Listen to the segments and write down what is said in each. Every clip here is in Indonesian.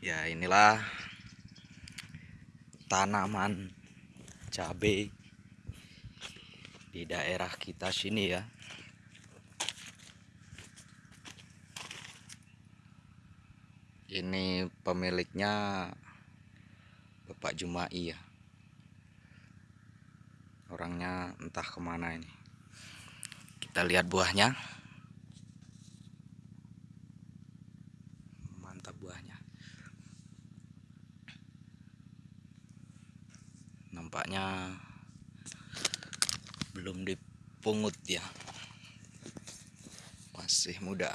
ya inilah tanaman cabai di daerah kita sini ya. Ini pemiliknya Bapak Jumai ya. Orangnya entah ke mana ini. Kita lihat buahnya. Mantap buahnya nampaknya belum dipungut ya. Masih muda.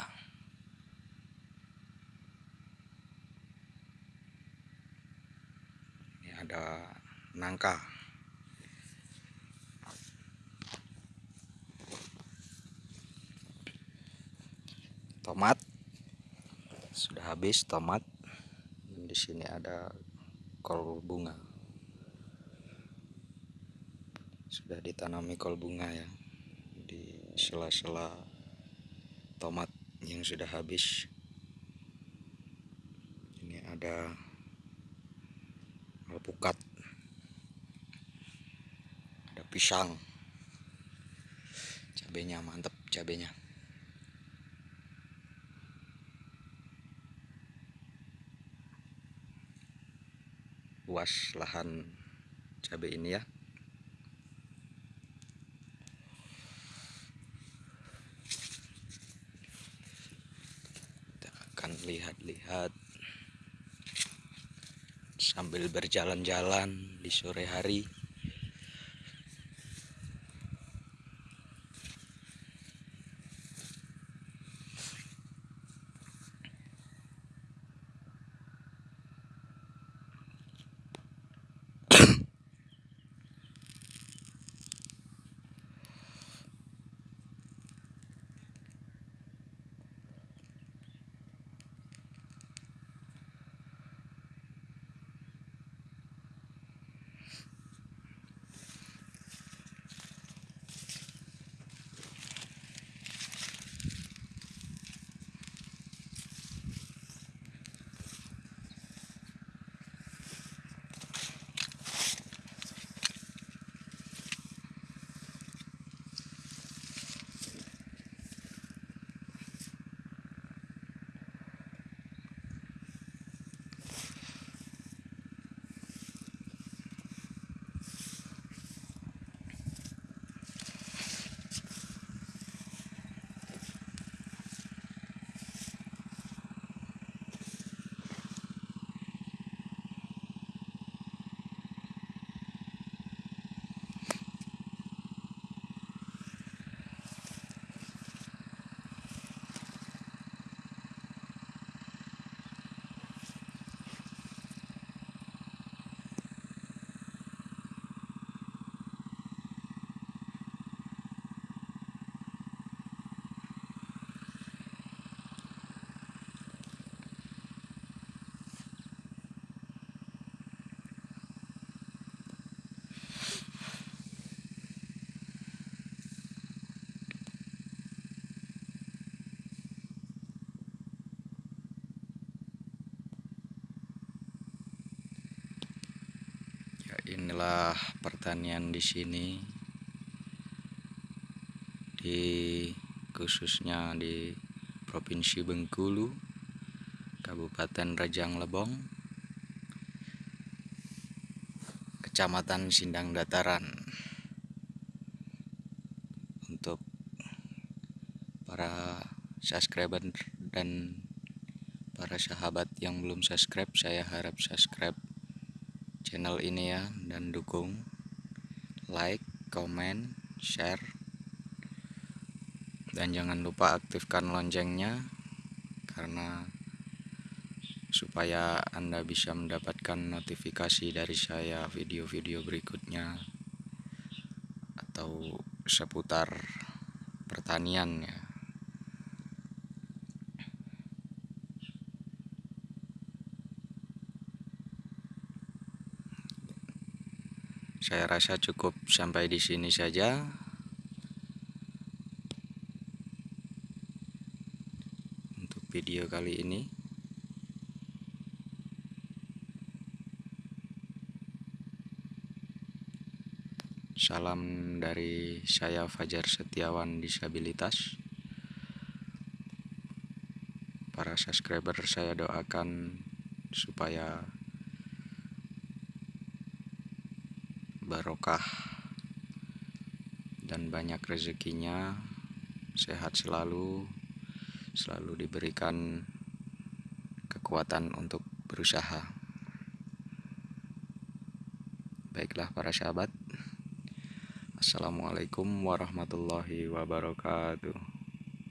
Ini ada nangka. Tomat. Sudah habis tomat. Di sini ada kol bunga sudah ditanami kol bunga ya di sela-sela tomat yang sudah habis. Ini ada alpukat ada pisang. Cabenya mantep cabenya. Luas lahan cabai ini ya kita akan lihat-lihat. Sambil berjalan-jalan di sore hari inilah pertanian di sini. Di khususnya di Provinsi Bengkulu Kabupaten Rejang Lebong Kecamatan Sindang Dataran. Untuk para subscriber dan para sahabat yang belum subscribe saya harap subscribe channel ini ya dan dukung like, comment, share dan jangan lupa aktifkan loncengnya karena supaya Anda bisa mendapatkan notifikasi dari saya video-video berikutnya atau seputar pertanian ya. saya rasa cukup sampai di sini saja. Untuk video kali ini. Salam dari saya Fajar Setiawan Disabilitas. Para subscriber saya doakan supaya barokah dan banyak rezekinya, sehat selalu, selalu diberikan kekuatan untuk berusaha. Baiklah para sahabat, Assalamualaikum warahmatullahi wabarakatuh.